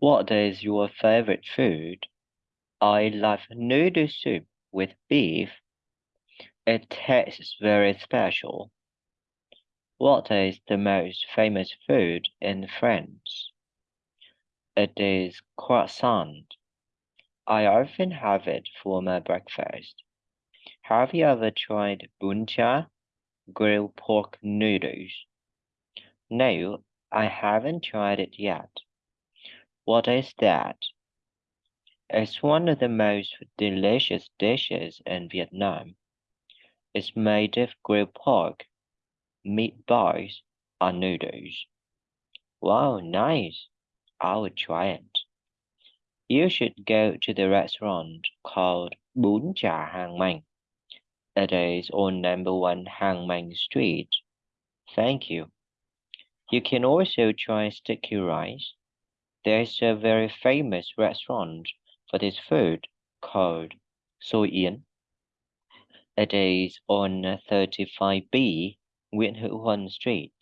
What is your favorite food? I love noodle soup with beef. It tastes very special. What is the most famous food in France? It is croissant. I often have it for my breakfast. Have you ever tried bún chả, grilled pork noodles? No, I haven't tried it yet. What is that? It's one of the most delicious dishes in Vietnam. It's made of grilled pork, meatballs, and noodles. Wow, nice. I will try it. You should go to the restaurant called Bún Chả Hàng Mành. It is on number one Hàng Mành Street. Thank you. You can also try sticky rice. There's a very famous restaurant for this food called Yến. It is on 35B Nguyễn Huân Street.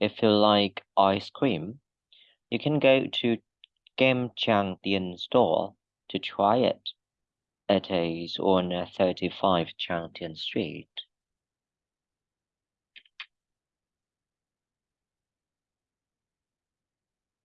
If you like ice cream, you can go to Kem Chang Tien store to try it. It is on 35 Chang Tien Street.